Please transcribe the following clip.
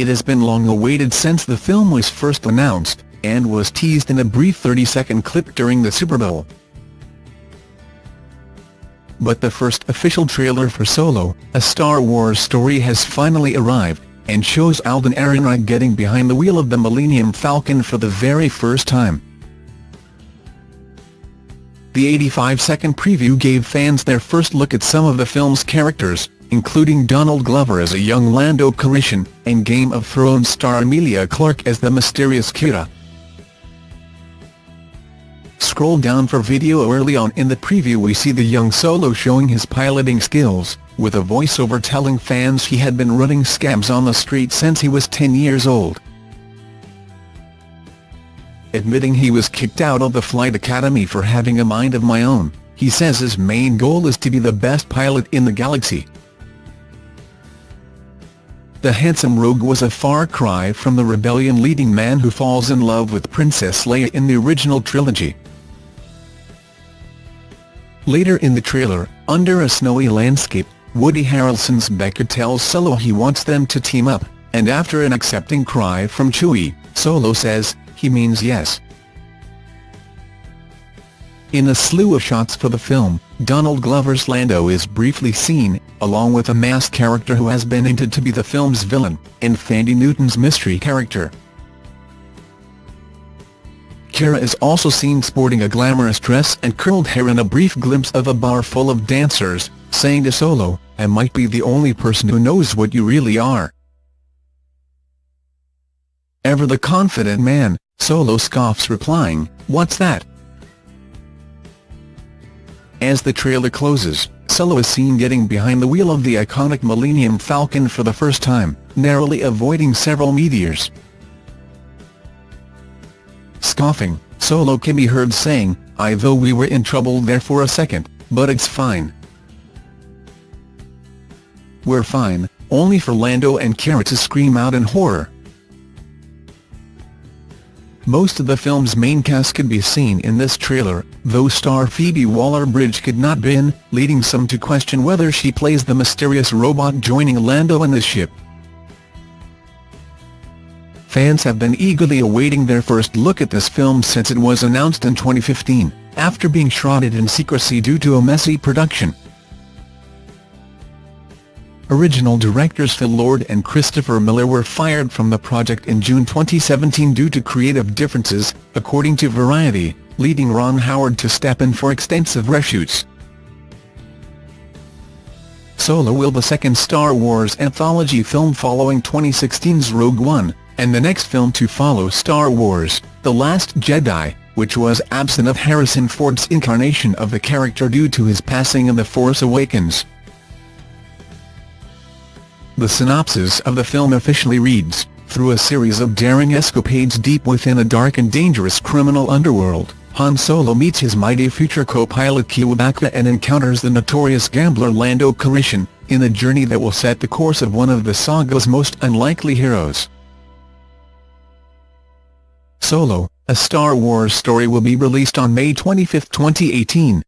It has been long awaited since the film was first announced, and was teased in a brief 30-second clip during the Super Bowl. But the first official trailer for Solo, a Star Wars story has finally arrived, and shows Alden Ehrenreich getting behind the wheel of the Millennium Falcon for the very first time. The 85-second preview gave fans their first look at some of the film's characters, including Donald Glover as a young Lando Calrissian, and Game of Thrones star Emilia Clarke as the mysterious Qi'ra. Scroll down for video early on in the preview we see the young Solo showing his piloting skills, with a voiceover telling fans he had been running scams on the street since he was 10 years old. Admitting he was kicked out of the flight academy for having a mind of my own, he says his main goal is to be the best pilot in the galaxy. The handsome rogue was a far cry from the rebellion leading man who falls in love with Princess Leia in the original trilogy. Later in the trailer, under a snowy landscape, Woody Harrelson's Beckett tells Solo he wants them to team up, and after an accepting cry from Chewie, Solo says, he means yes. In a slew of shots for the film, Donald Glover's Lando is briefly seen, along with a masked character who has been hinted to be the film's villain, and Thandie Newton's mystery character. Qi'ra is also seen sporting a glamorous dress and curled hair in a brief glimpse of a bar full of dancers, saying to Solo, I might be the only person who knows what you really are. Ever the confident man, Solo scoffs replying, what's that? As the trailer closes, Solo is seen getting behind the wheel of the iconic Millennium Falcon for the first time, narrowly avoiding several meteors. Scoffing, Solo can be heard saying, I though we were in trouble there for a second, but it's fine. We're fine, only for Lando and Qi'ra to scream out in horror. Most of the film's main cast could be seen in this trailer, though star Phoebe Waller-Bridge could not be in, leading some to question whether she plays the mysterious robot joining Lando in the ship. Fans have been eagerly awaiting their first look at this film since it was announced in 2015, after being shrouded in secrecy due to a messy production. Original directors Phil Lord and Christopher Miller were fired from the project in June 2017 due to creative differences, according to Variety, leading Ron Howard to step in for extensive reshoots. Solo will the second Star Wars anthology film following 2016's Rogue One, and the next film to follow Star Wars, The Last Jedi, which was absent of Harrison Ford's incarnation of the character due to his passing in The Force Awakens. The synopsis of the film officially reads, through a series of daring escapades deep within a dark and dangerous criminal underworld, Han Solo meets his mighty future co-pilot Chewbacca and encounters the notorious gambler Lando Calrissian, in a journey that will set the course of one of the saga's most unlikely heroes. Solo, a Star Wars story will be released on May 25, 2018.